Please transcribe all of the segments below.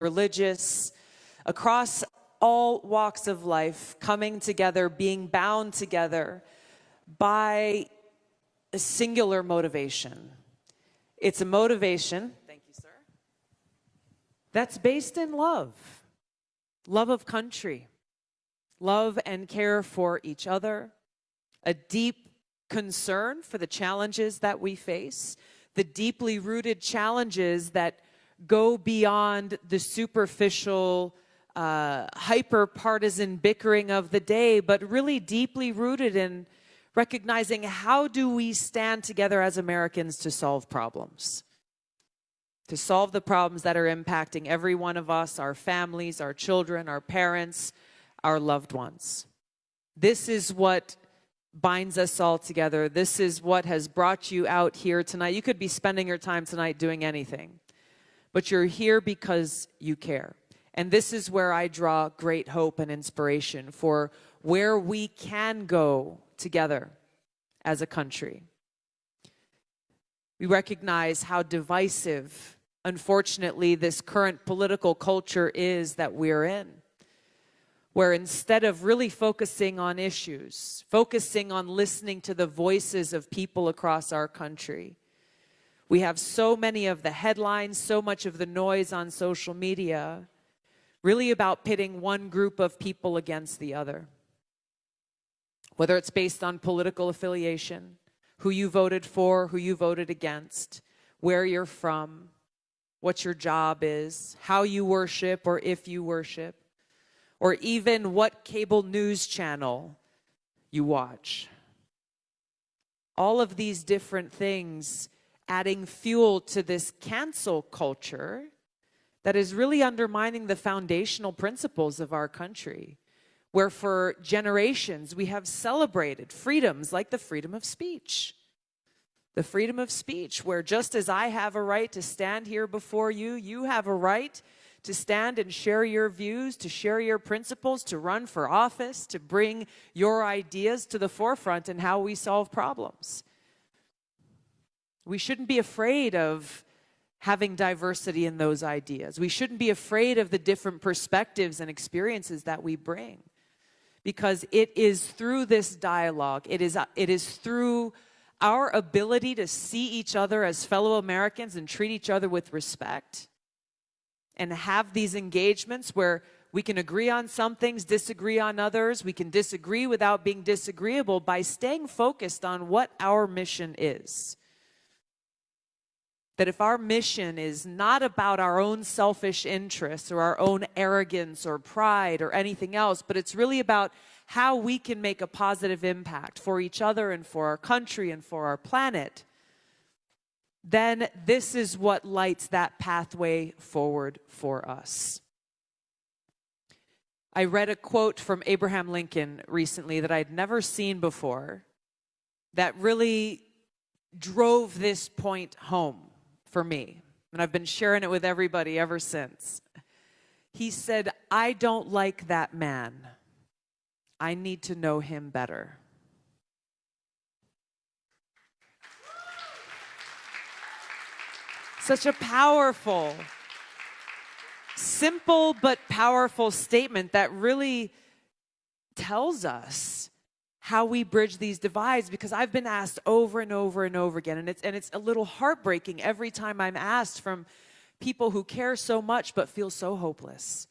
religious, across all walks of life, coming together, being bound together by a singular motivation. It's a motivation, thank you, sir, that's based in love, love of country, love and care for each other, a deep concern for the challenges that we face, the deeply rooted challenges that go beyond the superficial, uh, hyper partisan bickering of the day, but really deeply rooted in recognizing how do we stand together as Americans to solve problems? To solve the problems that are impacting every one of us, our families, our children, our parents, our loved ones. This is what binds us all together. This is what has brought you out here tonight. You could be spending your time tonight doing anything, but you're here because you care. And this is where I draw great hope and inspiration for where we can go together as a country. We recognize how divisive, unfortunately, this current political culture is that we're in, where instead of really focusing on issues, focusing on listening to the voices of people across our country, we have so many of the headlines, so much of the noise on social media, really about pitting one group of people against the other whether it's based on political affiliation, who you voted for, who you voted against, where you're from, what your job is, how you worship or if you worship, or even what cable news channel you watch. All of these different things adding fuel to this cancel culture that is really undermining the foundational principles of our country where for generations we have celebrated freedoms like the freedom of speech. The freedom of speech, where just as I have a right to stand here before you, you have a right to stand and share your views, to share your principles, to run for office, to bring your ideas to the forefront in how we solve problems. We shouldn't be afraid of having diversity in those ideas. We shouldn't be afraid of the different perspectives and experiences that we bring because it is through this dialogue, it is, it is through our ability to see each other as fellow Americans and treat each other with respect and have these engagements where we can agree on some things, disagree on others. We can disagree without being disagreeable by staying focused on what our mission is that if our mission is not about our own selfish interests or our own arrogance or pride or anything else, but it's really about how we can make a positive impact for each other and for our country and for our planet, then this is what lights that pathway forward for us. I read a quote from Abraham Lincoln recently that I'd never seen before that really drove this point home for me. And I've been sharing it with everybody ever since. He said, I don't like that man. I need to know him better. Such a powerful, simple but powerful statement that really tells us how we bridge these divides because I've been asked over and over and over again and it's and it's a little heartbreaking every time I'm asked from people who care so much but feel so hopeless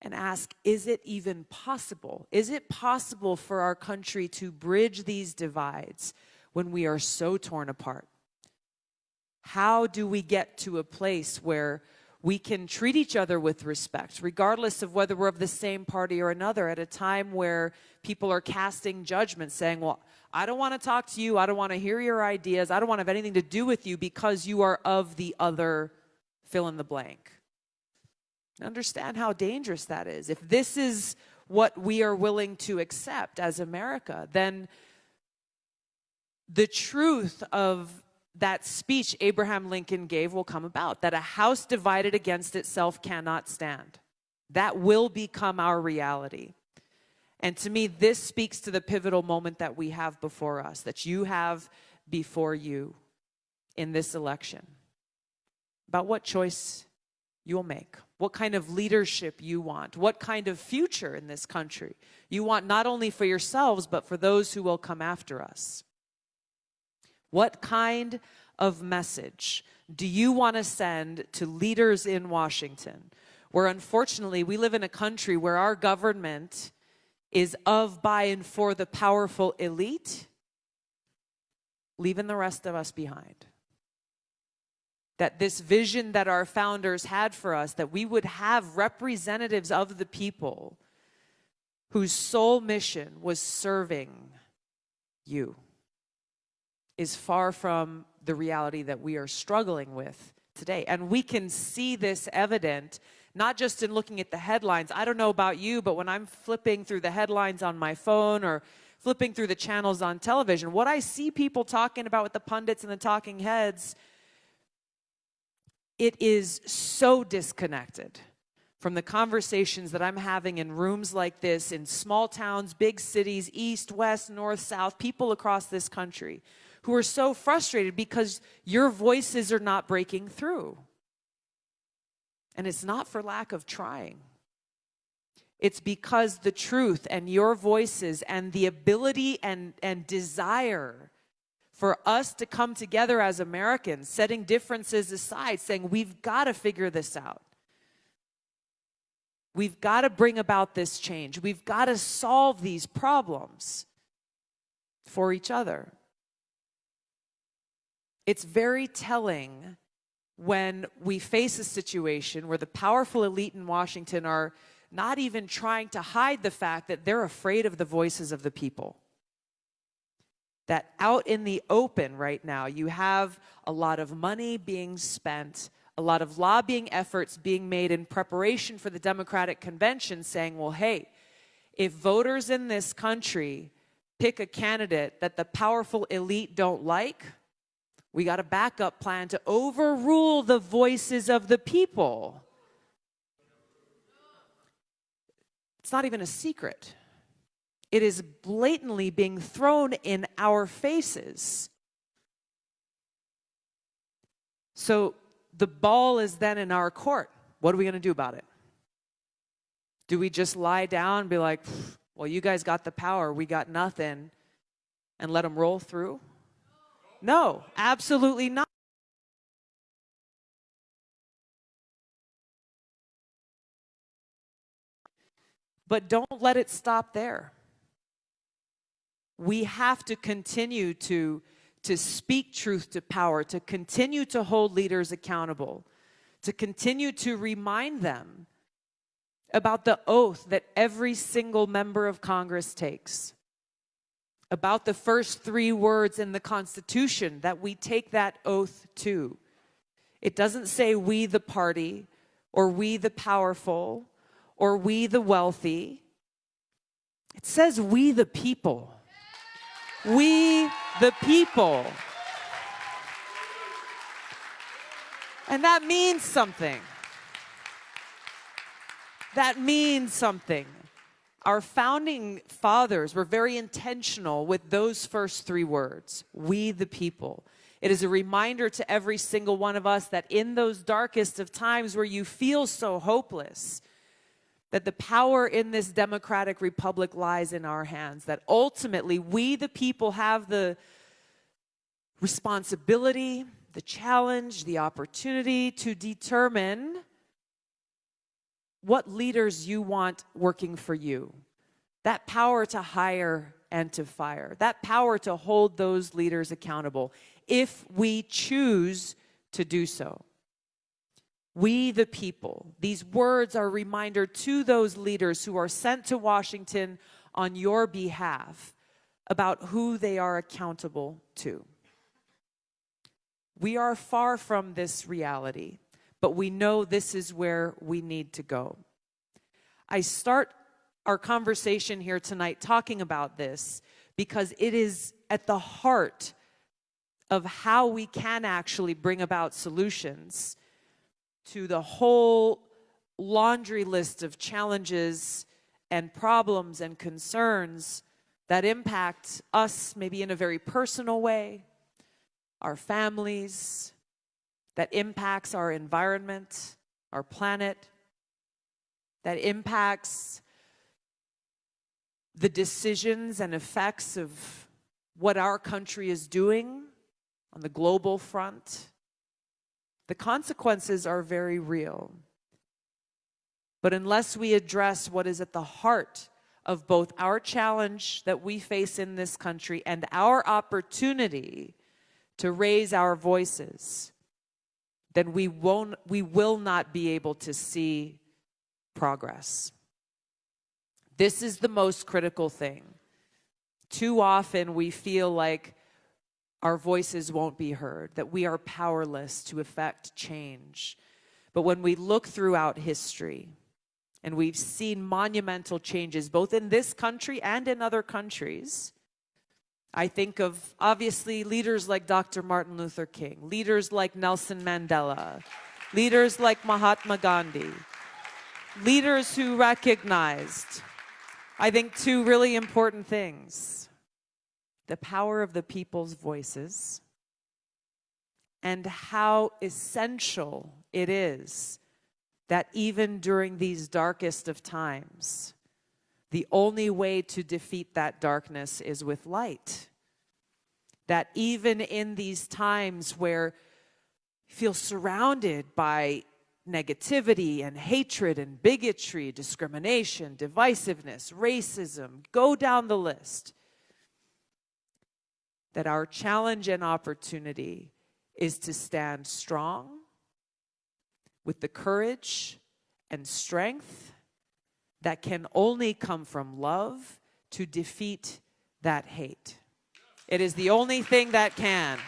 and ask is it even possible? Is it possible for our country to bridge these divides when we are so torn apart? How do we get to a place where we can treat each other with respect, regardless of whether we're of the same party or another, at a time where people are casting judgment, saying, Well, I don't want to talk to you. I don't want to hear your ideas. I don't want to have anything to do with you because you are of the other fill in the blank. Understand how dangerous that is. If this is what we are willing to accept as America, then the truth of that speech Abraham Lincoln gave will come about, that a house divided against itself cannot stand. That will become our reality. And to me, this speaks to the pivotal moment that we have before us, that you have before you in this election. About what choice you'll make, what kind of leadership you want, what kind of future in this country you want not only for yourselves, but for those who will come after us. What kind of message do you want to send to leaders in Washington, where unfortunately we live in a country where our government is of, by, and for the powerful elite, leaving the rest of us behind? that this vision that our founders had for us, that we would have representatives of the people whose sole mission was serving you, is far from the reality that we are struggling with today. And we can see this evident not just in looking at the headlines. I don't know about you, but when I'm flipping through the headlines on my phone or flipping through the channels on television, what I see people talking about with the pundits and the talking heads it is so disconnected from the conversations that I'm having in rooms like this, in small towns, big cities, east, west, north, south, people across this country who are so frustrated because your voices are not breaking through. And it's not for lack of trying. It's because the truth and your voices and the ability and, and desire for us to come together as Americans, setting differences aside, saying we've got to figure this out. We've got to bring about this change. We've got to solve these problems for each other. It's very telling when we face a situation where the powerful elite in Washington are not even trying to hide the fact that they're afraid of the voices of the people. That out in the open right now, you have a lot of money being spent, a lot of lobbying efforts being made in preparation for the Democratic convention saying, well, hey, if voters in this country pick a candidate that the powerful elite don't like, we got a backup plan to overrule the voices of the people. It's not even a secret. It is blatantly being thrown in our faces. So the ball is then in our court. What are we going to do about it? Do we just lie down and be like, well, you guys got the power, we got nothing, and let them roll through? No, absolutely not. But don't let it stop there we have to continue to, to speak truth to power, to continue to hold leaders accountable, to continue to remind them about the oath that every single member of Congress takes, about the first three words in the Constitution that we take that oath to. It doesn't say we the party, or we the powerful, or we the wealthy. It says we the people. We the people. And that means something. That means something. Our founding fathers were very intentional with those first three words, we the people. It is a reminder to every single one of us that in those darkest of times where you feel so hopeless, that the power in this democratic republic lies in our hands, that ultimately we, the people, have the responsibility, the challenge, the opportunity to determine what leaders you want working for you. That power to hire and to fire, that power to hold those leaders accountable if we choose to do so we the people. These words are a reminder to those leaders who are sent to Washington on your behalf about who they are accountable to. We are far from this reality, but we know this is where we need to go. I start our conversation here tonight talking about this because it is at the heart of how we can actually bring about solutions to the whole laundry list of challenges and problems and concerns that impact us maybe in a very personal way, our families, that impacts our environment, our planet, that impacts the decisions and effects of what our country is doing on the global front, the consequences are very real. But unless we address what is at the heart of both our challenge that we face in this country and our opportunity to raise our voices, then we won't we will not be able to see progress. This is the most critical thing. Too often we feel like our voices won't be heard, that we are powerless to effect change. But when we look throughout history, and we've seen monumental changes both in this country and in other countries, I think of obviously leaders like Dr. Martin Luther King, leaders like Nelson Mandela, leaders like Mahatma Gandhi, leaders who recognized, I think, two really important things. The power of the people's voices and how essential it is that even during these darkest of times, the only way to defeat that darkness is with light. That even in these times where you feel surrounded by negativity and hatred and bigotry, discrimination, divisiveness, racism, go down the list. That our challenge and opportunity is to stand strong with the courage and strength that can only come from love to defeat that hate. It is the only thing that can.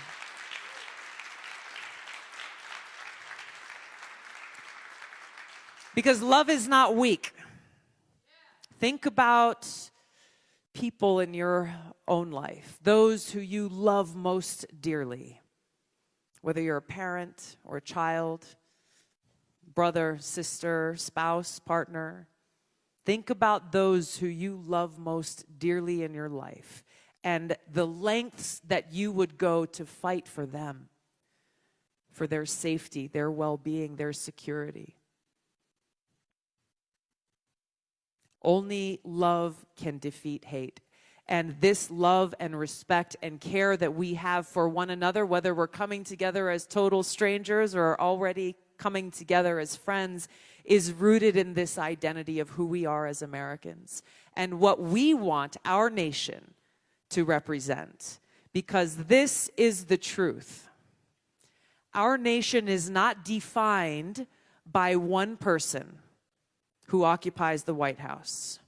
Because love is not weak. Think about people in your own life, those who you love most dearly, whether you're a parent or a child, brother, sister, spouse, partner. Think about those who you love most dearly in your life and the lengths that you would go to fight for them, for their safety, their well-being, their security. Only love can defeat hate. And this love and respect and care that we have for one another, whether we're coming together as total strangers or already coming together as friends, is rooted in this identity of who we are as Americans and what we want our nation to represent. Because this is the truth. Our nation is not defined by one person who occupies the White House.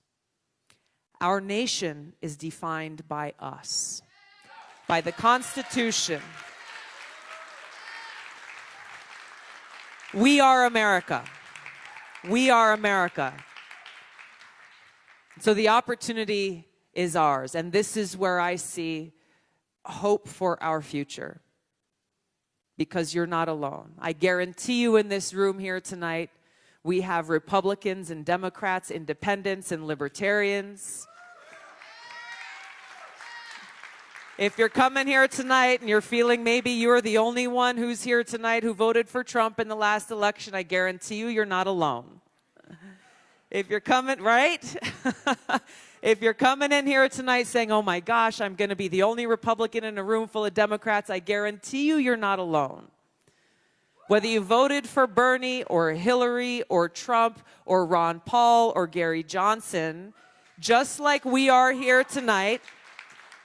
Our nation is defined by us, by the Constitution. We are America. We are America. So the opportunity is ours, and this is where I see hope for our future because you're not alone. I guarantee you in this room here tonight, we have Republicans and Democrats, independents and libertarians. If you're coming here tonight and you're feeling maybe you're the only one who's here tonight who voted for Trump in the last election, I guarantee you you're not alone. If you're coming, right? if you're coming in here tonight saying, oh my gosh, I'm going to be the only Republican in a room full of Democrats, I guarantee you you're not alone. Whether you voted for Bernie or Hillary or Trump or Ron Paul or Gary Johnson, just like we are here tonight,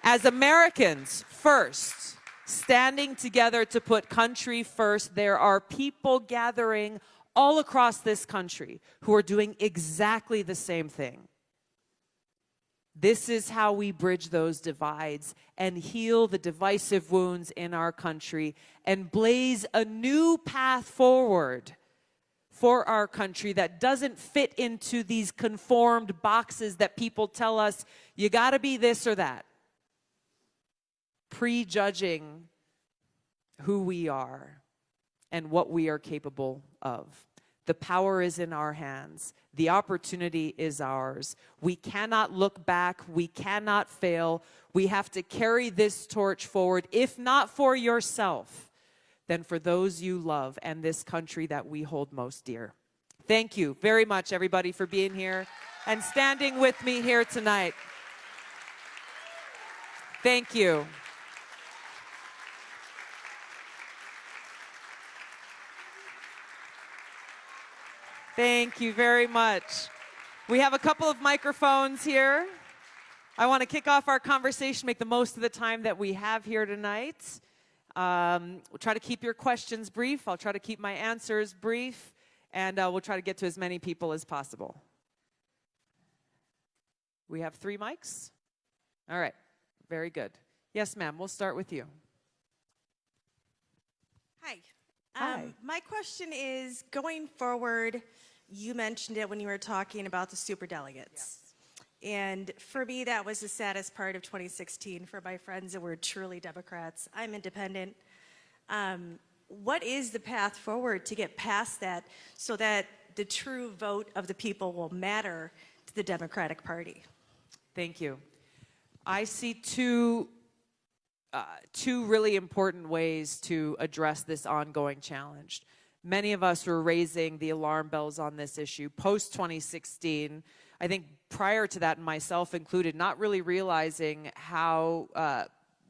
as Americans first, standing together to put country first, there are people gathering all across this country who are doing exactly the same thing. This is how we bridge those divides and heal the divisive wounds in our country and blaze a new path forward for our country that doesn't fit into these conformed boxes that people tell us, you gotta be this or that. Prejudging who we are and what we are capable of. The power is in our hands. The opportunity is ours. We cannot look back. We cannot fail. We have to carry this torch forward, if not for yourself, then for those you love and this country that we hold most dear. Thank you very much, everybody, for being here and standing with me here tonight. Thank you. Thank you very much. We have a couple of microphones here. I want to kick off our conversation, make the most of the time that we have here tonight. Um, we'll try to keep your questions brief. I'll try to keep my answers brief, and uh, we'll try to get to as many people as possible. We have three mics? All right, very good. Yes, ma'am, we'll start with you. Hi. Um, my question is, going forward, you mentioned it when you were talking about the super delegates. And for me, that was the saddest part of 2016 for my friends that were truly Democrats. I'm independent. Um, what is the path forward to get past that so that the true vote of the people will matter to the Democratic Party? Thank you. I see two, uh, two really important ways to address this ongoing challenge. Many of us were raising the alarm bells on this issue post 2016. I think prior to that, myself included, not really realizing how uh,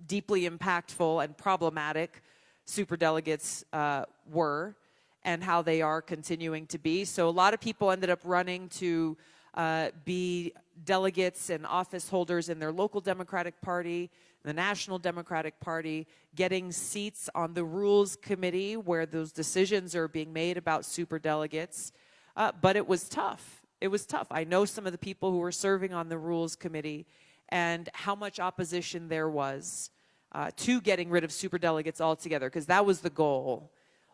deeply impactful and problematic superdelegates uh, were and how they are continuing to be. So a lot of people ended up running to uh, be delegates and office holders in their local Democratic Party, the National Democratic Party, getting seats on the Rules Committee where those decisions are being made about superdelegates. Uh, but it was tough. It was tough. I know some of the people who were serving on the Rules Committee and how much opposition there was uh, to getting rid of superdelegates altogether, because that was the goal.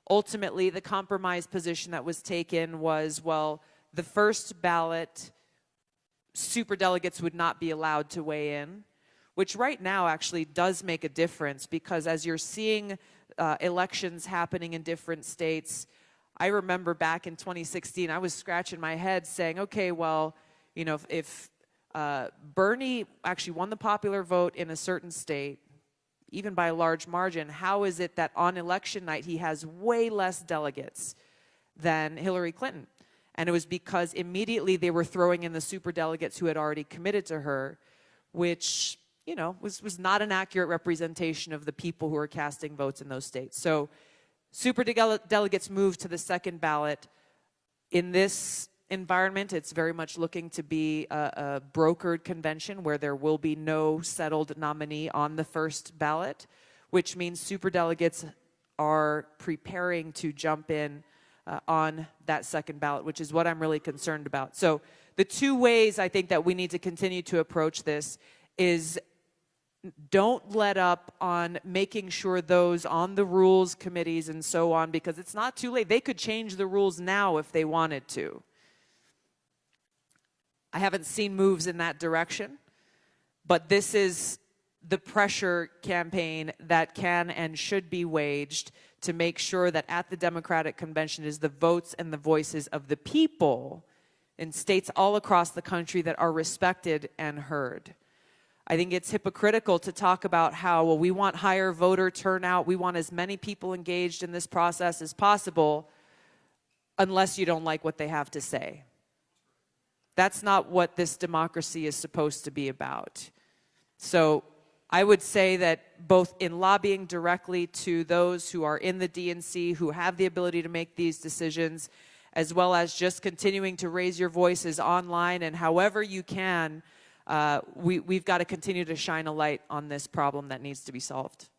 Ultimately, the compromise position that was taken was, well, the first ballot, superdelegates would not be allowed to weigh in, which right now actually does make a difference because as you're seeing uh, elections happening in different states, I remember back in 2016, I was scratching my head saying, okay, well, you know, if, if uh, Bernie actually won the popular vote in a certain state, even by a large margin, how is it that on election night he has way less delegates than Hillary Clinton? And it was because immediately they were throwing in the super delegates who had already committed to her, which, you know, was, was not an accurate representation of the people who were casting votes in those states. So super delegates moved to the second ballot. In this environment, it's very much looking to be a, a brokered convention where there will be no settled nominee on the first ballot, which means super delegates are preparing to jump in uh, on that second ballot, which is what I'm really concerned about. So the two ways I think that we need to continue to approach this is don't let up on making sure those on the rules committees and so on, because it's not too late. They could change the rules now if they wanted to. I haven't seen moves in that direction, but this is the pressure campaign that can and should be waged to make sure that at the Democratic Convention is the votes and the voices of the people in states all across the country that are respected and heard. I think it's hypocritical to talk about how, well, we want higher voter turnout, we want as many people engaged in this process as possible, unless you don't like what they have to say. That's not what this democracy is supposed to be about. So I would say that both in lobbying directly to those who are in the DNC, who have the ability to make these decisions, as well as just continuing to raise your voices online and however you can, uh, we, we've got to continue to shine a light on this problem that needs to be solved.